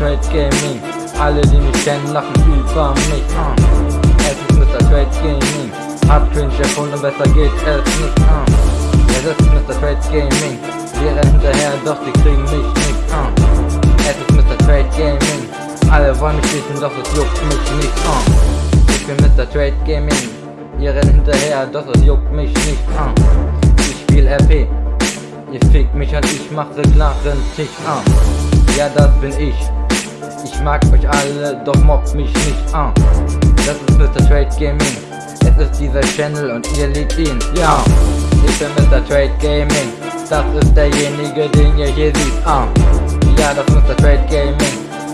Trade Gaming. Alle, die mich kennen, lachen über mich. Uh. Es ist Mr. Trade Gaming. Hab Cringe erfunden, besser geht es nicht. Uh. Es ist Mr. Trade Gaming. Wir rennen hinterher, doch die kriegen mich nicht. Uh. Es ist Mr. Trade Gaming. Alle wollen mich wissen, doch es juckt mich nicht. Uh. Ich bin Mr. Trade Gaming. Ihr rennt hinterher, doch es juckt mich nicht. Uh. Ich spiel RP. Ihr fickt mich und ich mach klaren Tisch. Uh. Ja, das bin ich. Ich mag euch alle, doch mobbt mich nicht. Uh. Das ist Mr. Trade Gaming. Es ist dieser Channel und ihr liebt ihn. Ja, ich bin Mr. Trade Gaming. Das ist derjenige, den ihr hier seht. Uh. Ja, das ist Mr. Trade Gaming.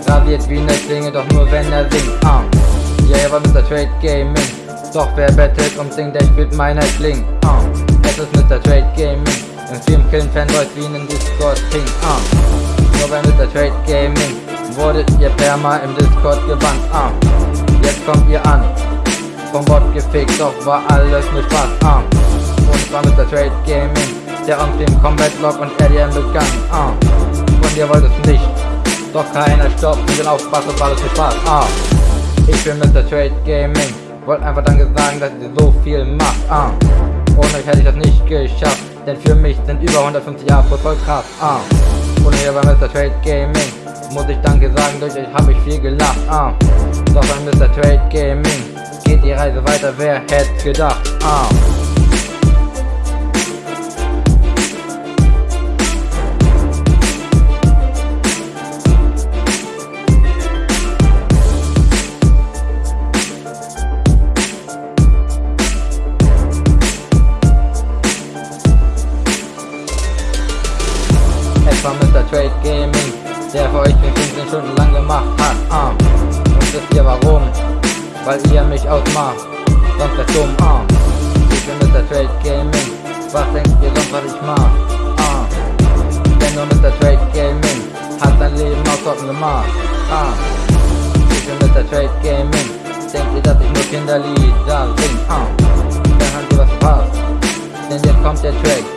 Rasiert wie eine Klinge, doch nur wenn er singt. Uh. Ja, er war Mr. Trade Gaming. Doch wer bettelt und singt, der spielt meine Kling. Uh. Es ist Mr. Trade Gaming. Im Film killen Fanboys wie in Discord King. Uh. Nur bei Mr. Trade Gaming wurdet ihr perma im Discord gebannt. Uh. Jetzt kommt ihr an. Vom Bot gefickt, doch war alles nur Spaß. Uh. Und war Mr. Trade Gaming, der uns dem Combat Log und RDM begann. Uh. Und ihr wollt es nicht. Doch keiner stoppt mit den Aufspaß, das war alles nur Spaß. Uh. Ich bin Mr. Trade Gaming. Wollt einfach danke sagen, dass ihr so viel macht. Uh. Ohne euch hätte ich das nicht geschafft. Denn für mich sind über 150 Jahre voll krass. Uh. Und hier bei Mr. Trade Gaming muss ich danke sagen, durch euch hab ich viel gelacht. Uh. Doch bei Mr. Trade Gaming geht die Reise weiter, wer hätte gedacht. Uh. Trade Gaming, der für euch den 15 Stunden lang gemacht hat. Uh. Und wisst ihr warum? Weil ihr mich ausmacht, sonst wär's dumm. Uh. Ich bin Mr. Trade Gaming, was denkt ihr sonst, was ich mach? Uh. Denn nur Mr. Trade Gaming hat sein Leben aus Sorten gemacht. Uh. Ich bin Mr. Trade Gaming, denkt ihr, dass ich nur Kinderlieder sing? Uh. Dann habt ihr was verpasst, denn jetzt kommt der Track,